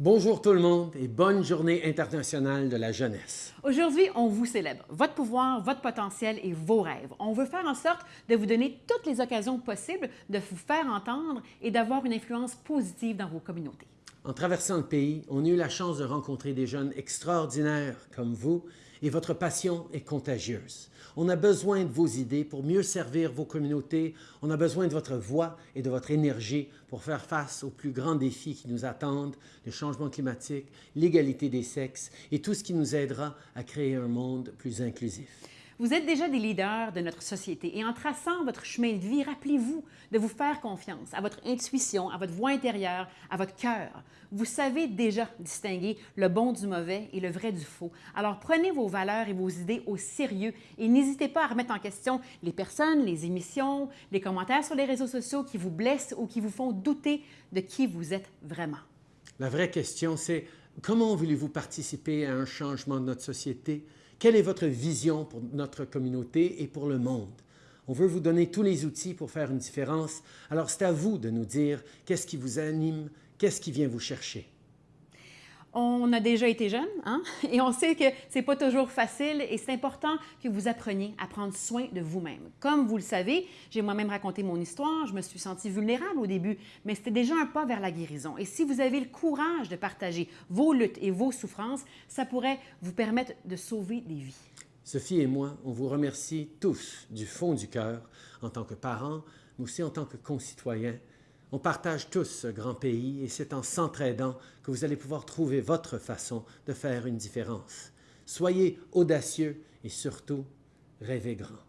Bonjour tout le monde et bonne journée internationale de la jeunesse. Aujourd'hui, on vous célèbre, votre pouvoir, votre potentiel et vos rêves. On veut faire en sorte de vous donner toutes les occasions possibles de vous faire entendre et d'avoir une influence positive dans vos communautés. En traversant le pays, on a eu la chance de rencontrer des jeunes extraordinaires comme vous et votre passion est contagieuse. On a besoin de vos idées pour mieux servir vos communautés. On a besoin de votre voix et de votre énergie pour faire face aux plus grands défis qui nous attendent, le changement climatique, l'égalité des sexes et tout ce qui nous aidera à créer un monde plus inclusif. Vous êtes déjà des leaders de notre société et en traçant votre chemin de vie, rappelez-vous de vous faire confiance à votre intuition, à votre voix intérieure, à votre cœur. Vous savez déjà distinguer le bon du mauvais et le vrai du faux. Alors prenez vos valeurs et vos idées au sérieux et n'hésitez pas à remettre en question les personnes, les émissions, les commentaires sur les réseaux sociaux qui vous blessent ou qui vous font douter de qui vous êtes vraiment. La vraie question, c'est comment voulez-vous participer à un changement de notre société? Quelle est votre vision pour notre communauté et pour le monde? On veut vous donner tous les outils pour faire une différence. Alors, c'est à vous de nous dire qu'est-ce qui vous anime, qu'est-ce qui vient vous chercher. On a déjà été jeune, hein? et on sait que c'est pas toujours facile et c'est important que vous appreniez à prendre soin de vous-même. Comme vous le savez, j'ai moi-même raconté mon histoire, je me suis sentie vulnérable au début, mais c'était déjà un pas vers la guérison. Et si vous avez le courage de partager vos luttes et vos souffrances, ça pourrait vous permettre de sauver des vies. Sophie et moi, on vous remercie tous du fond du cœur en tant que parents, mais aussi en tant que concitoyens on partage tous ce grand pays et c'est en s'entraidant que vous allez pouvoir trouver votre façon de faire une différence. Soyez audacieux et surtout, rêvez grand.